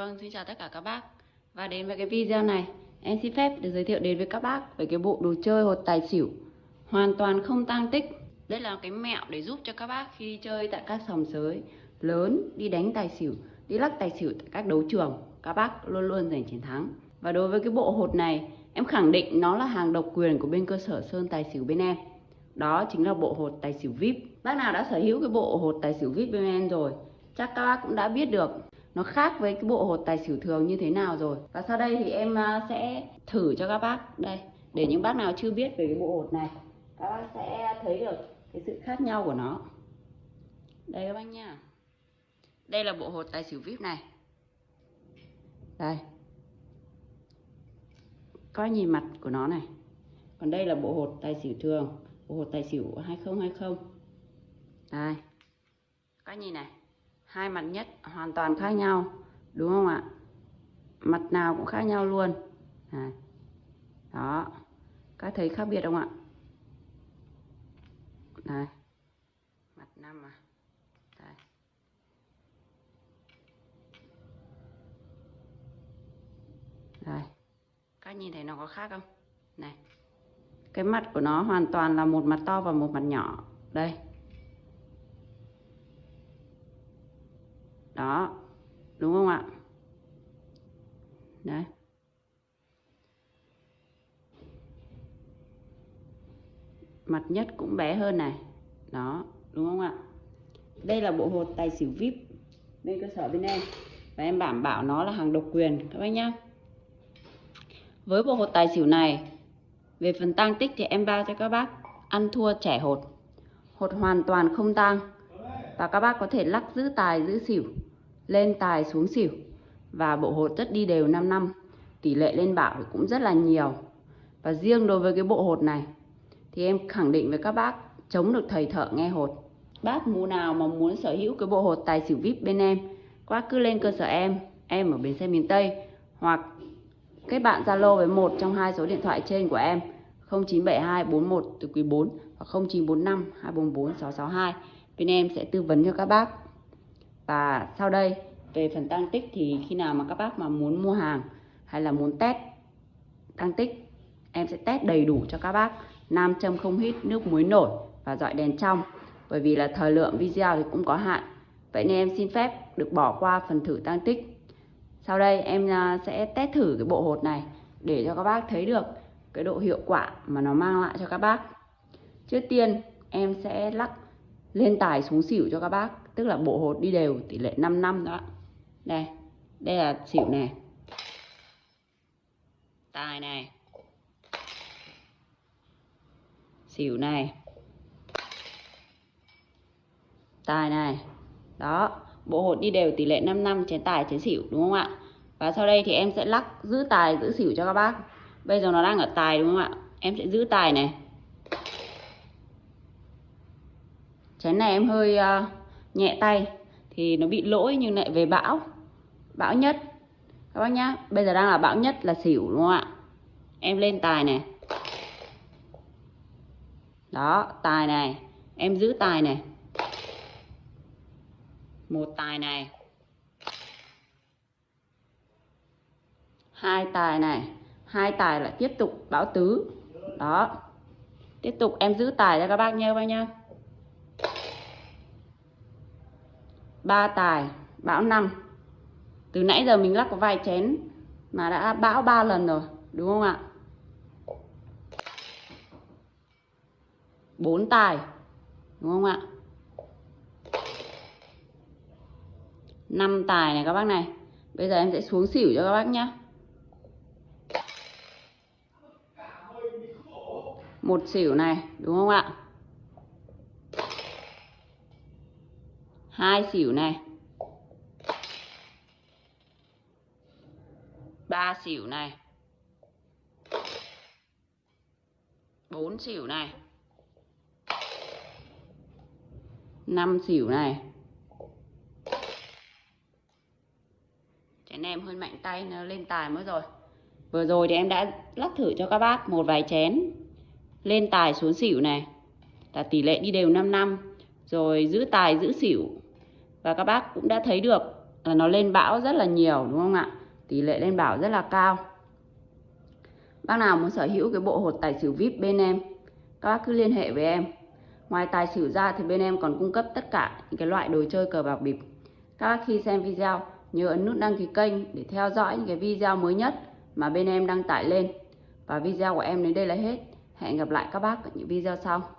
Vâng, xin chào tất cả các bác. Và đến với cái video này Em xin phép được giới thiệu đến với các bác Về cái bộ đồ chơi hột tài xỉu. Hoàn toàn không tăng tích. Đây là cái mẹo để giúp cho các bác khi đi chơi Tại các sòng sới lớn Đi đánh tài xỉu, đi lắc tài xỉu Tại các đấu trường Các bác luôn luôn giành chiến thắng. Và đối với cái bộ hột này Em khẳng định nó là hàng độc quyền của bên cơ sở Sơn Tài Xỉu bên em. Đó chính là bộ hột tài xỉu VIP. Bác nào đã sở hữu cái bộ hột tài xỉu VIP bên em rồi Chắc các bác cũng đã biết được nó khác với cái bộ hột tài xỉu thường như thế nào rồi? Và sau đây thì em à, sẽ thử cho các bác. Đây, để những bác nào chưa biết về cái bộ hột này, các bác sẽ thấy được cái sự khác nhau của nó. Đây các bác nha. Đây là bộ hột tài xỉu vip này. Đây. Coi nhìn mặt của nó này. Còn đây là bộ hột tài xỉu thường, bộ hột tài xỉu 2020 đây. Các nhìn này hai mặt nhất hoàn toàn khác nhau, đúng không ạ? Mặt nào cũng khác nhau luôn. Này. đó. Các thấy khác biệt không ạ? Này. mặt năm à. Đây. đây các nhìn thấy nó có khác không? Này. Cái mặt của nó hoàn toàn là một mặt to và một mặt nhỏ. Đây. Đó. Đúng không ạ? Đấy. Mặt nhất cũng bé hơn này. Đó, đúng không ạ? Đây là bộ hột tài xỉu vip bên cơ sở bên em. Và em đảm bảo nó là hàng độc quyền, các bác nhá. Với bộ hột tài xỉu này, về phần tăng tích thì em bao cho các bác ăn thua trẻ hột. Hột hoàn toàn không tăng và các bác có thể lắc giữ tài, giữ xỉu lên tài xuống xỉu và bộ hột rất đi đều 5 năm. Tỷ lệ lên bảo thì cũng rất là nhiều. Và riêng đối với cái bộ hột này, thì em khẳng định với các bác, chống được thầy thợ nghe hột. Bác mù nào mà muốn sở hữu cái bộ hột tài xỉu vip bên em, quá cứ lên cơ sở em em ở bến xe miền Tây hoặc kết bạn Zalo với một trong hai số điện thoại trên của em 0972 41 từ quý 4 và 0945 244 662 bên em sẽ tư vấn cho các bác và sau đây, về phần tăng tích thì khi nào mà các bác mà muốn mua hàng hay là muốn test tăng tích, em sẽ test đầy đủ cho các bác. Nam châm không hít, nước muối nổi và dọi đèn trong. Bởi vì là thời lượng video thì cũng có hạn. Vậy nên em xin phép được bỏ qua phần thử tăng tích. Sau đây, em à, sẽ test thử cái bộ hột này để cho các bác thấy được cái độ hiệu quả mà nó mang lại cho các bác. Trước tiên, em sẽ lắc lên tài xuống xỉu cho các bác tức là bộ hột đi đều tỷ lệ 5 năm đó. Đây đây là xỉu này. Tài này. Xỉu này. Tài này. Đó bộ hột đi đều tỷ lệ 5 năm chén tài chén xỉu đúng không ạ? Và sau đây thì em sẽ lắc giữ tài giữ xỉu cho các bác. Bây giờ nó đang ở tài đúng không ạ? Em sẽ giữ tài này. Chén này em hơi uh, nhẹ tay, thì nó bị lỗi nhưng lại về bão. Bão nhất. Các bác nhá, bây giờ đang là bão nhất là xỉu, đúng không ạ? Em lên tài này. Đó, tài này. Em giữ tài này. Một tài này. Hai tài này. Hai tài lại tiếp tục bão tứ. Đó. Tiếp tục em giữ tài cho các bác nhé các bác nhá. Ba tài, bão năm. Từ nãy giờ mình lắc có vài chén mà đã bão ba lần rồi, đúng không ạ? Bốn tài, đúng không ạ? Năm tài này các bác này, bây giờ em sẽ xuống xỉu cho các bác nhé một xỉu này, đúng không ạ? Hai xỉu này ba xỉu này bốn xỉu này năm xỉu này chén em hơi mạnh tay nó lên tài mới rồi. Vừa rồi thì em đã lắc thử cho các bác một vài chén lên tài xuống xỉu này là tỷ lệ đi đều 5 năm. Rồi giữ tài giữ xỉu và các bác cũng đã thấy được là nó lên bão rất là nhiều, đúng không ạ? Tỷ lệ lên bảo rất là cao. Bác nào muốn sở hữu cái bộ hột tài xỉu vip bên em, các bác cứ liên hệ với em. Ngoài tài xỉu ra thì bên em còn cung cấp tất cả những cái loại đồ chơi cờ bạc bịp. Các bác khi xem video, nhớ ấn nút đăng ký kênh để theo dõi những cái video mới nhất mà bên em đăng tải lên. Và video của em đến đây là hết. Hẹn gặp lại các bác ở những video sau.